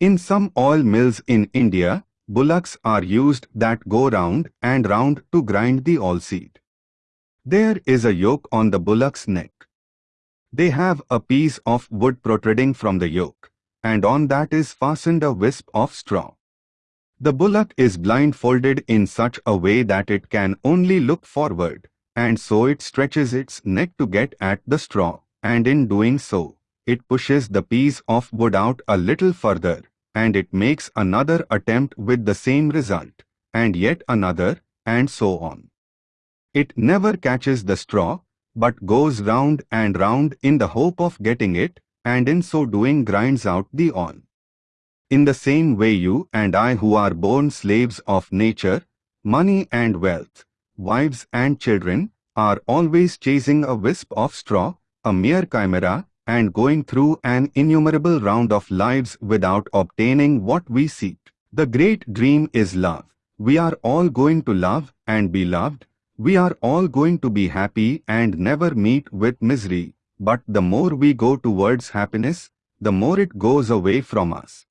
In some oil mills in India, bullocks are used that go round and round to grind the oilseed. There is a yoke on the bullock's neck. They have a piece of wood protruding from the yoke, and on that is fastened a wisp of straw. The bullock is blindfolded in such a way that it can only look forward, and so it stretches its neck to get at the straw, and in doing so, it pushes the piece of wood out a little further, and it makes another attempt with the same result, and yet another, and so on. It never catches the straw, but goes round and round in the hope of getting it, and in so doing grinds out the on. In the same way you and I who are born slaves of nature, money and wealth, wives and children, are always chasing a wisp of straw, a mere chimera, and going through an innumerable round of lives without obtaining what we seek. The great dream is love. We are all going to love and be loved. We are all going to be happy and never meet with misery. But the more we go towards happiness, the more it goes away from us.